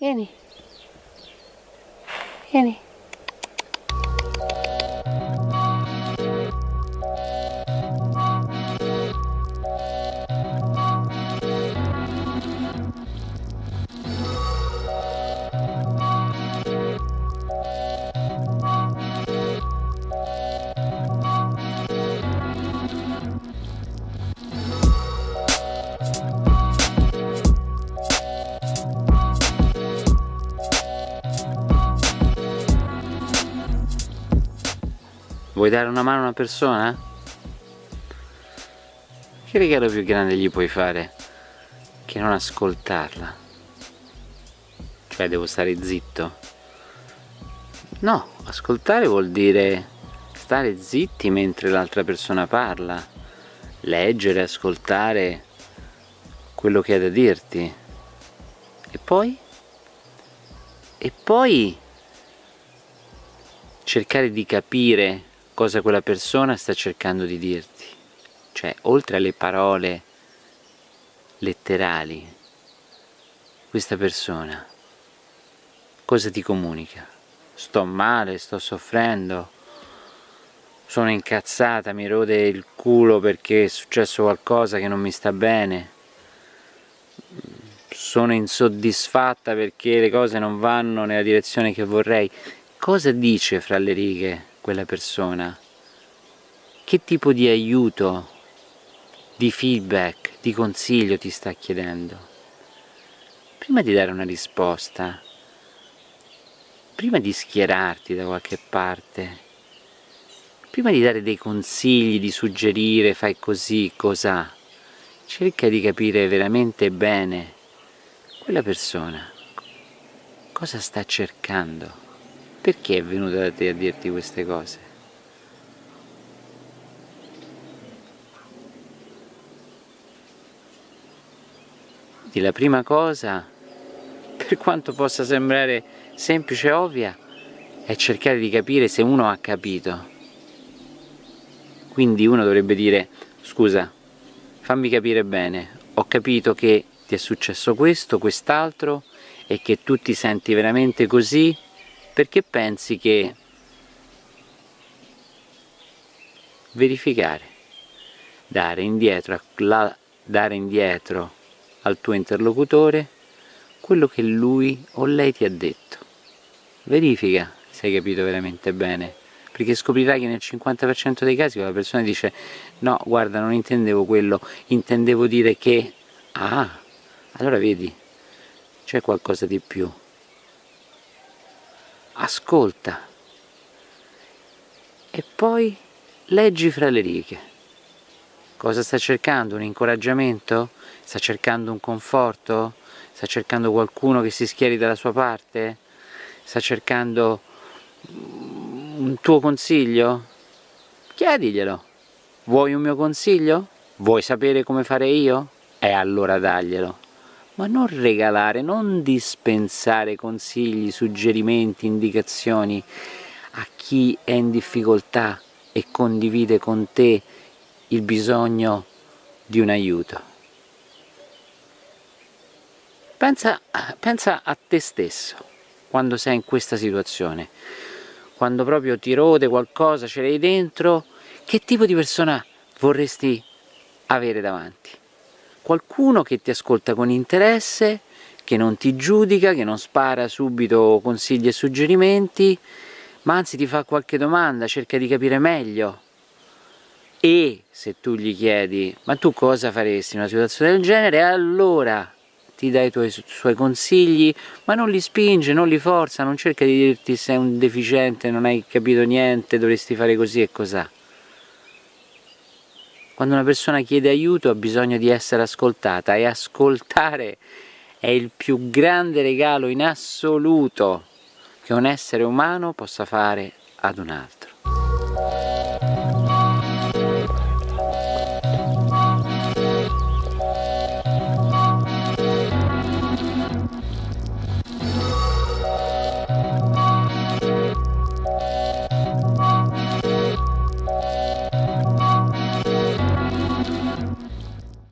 Vieni. Vieni. Vuoi dare una mano a una persona? Che regalo più grande gli puoi fare che non ascoltarla? Cioè devo stare zitto? No, ascoltare vuol dire stare zitti mentre l'altra persona parla, leggere, ascoltare quello che ha da dirti. E poi? E poi cercare di capire cosa quella persona sta cercando di dirti. Cioè, oltre alle parole letterali, questa persona cosa ti comunica? Sto male, sto soffrendo, sono incazzata, mi rode il culo perché è successo qualcosa che non mi sta bene, sono insoddisfatta perché le cose non vanno nella direzione che vorrei. Cosa dice fra le righe quella persona? Che tipo di aiuto, di feedback, di consiglio ti sta chiedendo? Prima di dare una risposta, prima di schierarti da qualche parte, prima di dare dei consigli, di suggerire fai così, cos'ha, cerca di capire veramente bene quella persona cosa sta cercando. Perché è venuta da te a dirti queste cose? Di la prima cosa, per quanto possa sembrare semplice e ovvia, è cercare di capire se uno ha capito. Quindi uno dovrebbe dire, scusa, fammi capire bene, ho capito che ti è successo questo, quest'altro, e che tu ti senti veramente così perché pensi che verificare, dare indietro, la, dare indietro al tuo interlocutore quello che lui o lei ti ha detto. Verifica se hai capito veramente bene, perché scoprirai che nel 50% dei casi quella persona dice no, guarda, non intendevo quello, intendevo dire che... Ah, allora vedi, c'è qualcosa di più ascolta e poi leggi fra le righe. Cosa sta cercando? Un incoraggiamento? Sta cercando un conforto? Sta cercando qualcuno che si schieri dalla sua parte? Sta cercando un tuo consiglio? Chiediglielo. Vuoi un mio consiglio? Vuoi sapere come fare io? E allora daglielo ma non regalare, non dispensare consigli, suggerimenti, indicazioni a chi è in difficoltà e condivide con te il bisogno di un aiuto. Pensa, pensa a te stesso quando sei in questa situazione, quando proprio ti rode qualcosa, ce l'hai dentro, che tipo di persona vorresti avere davanti? Qualcuno che ti ascolta con interesse, che non ti giudica, che non spara subito consigli e suggerimenti, ma anzi ti fa qualche domanda, cerca di capire meglio. E se tu gli chiedi, ma tu cosa faresti in una situazione del genere, allora ti dai i tuoi, suoi consigli, ma non li spinge, non li forza, non cerca di dirti sei un deficiente, non hai capito niente, dovresti fare così e cos'ha. Quando una persona chiede aiuto ha bisogno di essere ascoltata e ascoltare è il più grande regalo in assoluto che un essere umano possa fare ad un altro.